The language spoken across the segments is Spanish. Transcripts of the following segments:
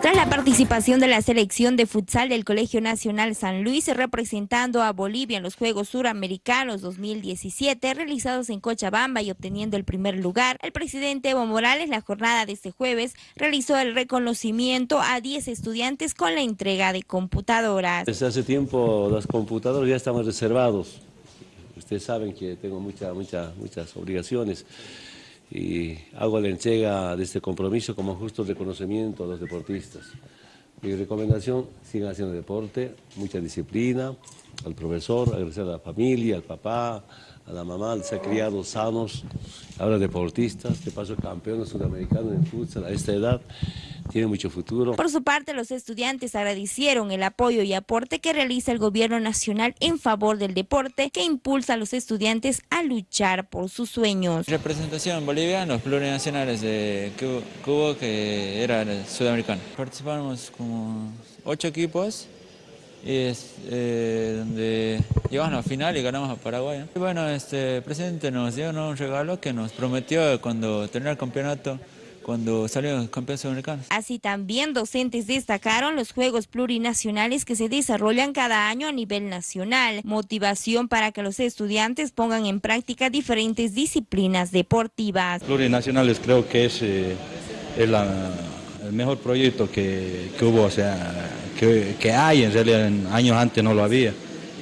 Tras la participación de la selección de futsal del Colegio Nacional San Luis representando a Bolivia en los Juegos Suramericanos 2017 realizados en Cochabamba y obteniendo el primer lugar, el presidente Evo Morales la jornada de este jueves realizó el reconocimiento a 10 estudiantes con la entrega de computadoras. Desde hace tiempo los computadores ya estaban reservados. Ustedes saben que tengo muchas muchas obligaciones y hago la entrega de este compromiso como justo reconocimiento a los deportistas. Mi recomendación, sigan haciendo deporte, mucha disciplina, al profesor, agradecer a la familia, al papá, a la mamá, se ha criado sanos, ahora deportistas, de paso campeones sudamericanos en futsal a esta edad, tiene mucho futuro. Por su parte, los estudiantes agradecieron el apoyo y aporte que realiza el gobierno nacional en favor del deporte que impulsa a los estudiantes a luchar por sus sueños. Representación en Bolivia, los plurinacionales de Cuba, que era sudamericano. Participamos como ocho equipos y es, eh, donde llegamos a la final y ganamos a Paraguay. Y bueno, este presidente nos dio un regalo que nos prometió cuando terminara el campeonato cuando salieron campeones sudamericanos. Así también docentes destacaron los Juegos Plurinacionales que se desarrollan cada año a nivel nacional, motivación para que los estudiantes pongan en práctica diferentes disciplinas deportivas. Plurinacionales creo que es eh, el, mejor proyecto que, que hubo, o sea, que, hay en realidad en años antes no lo había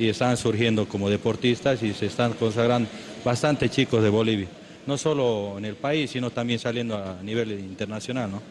y están surgiendo como deportistas y se están consagrando bastante chicos de Bolivia, no solo en el país, sino también saliendo a nivel internacional. ¿no?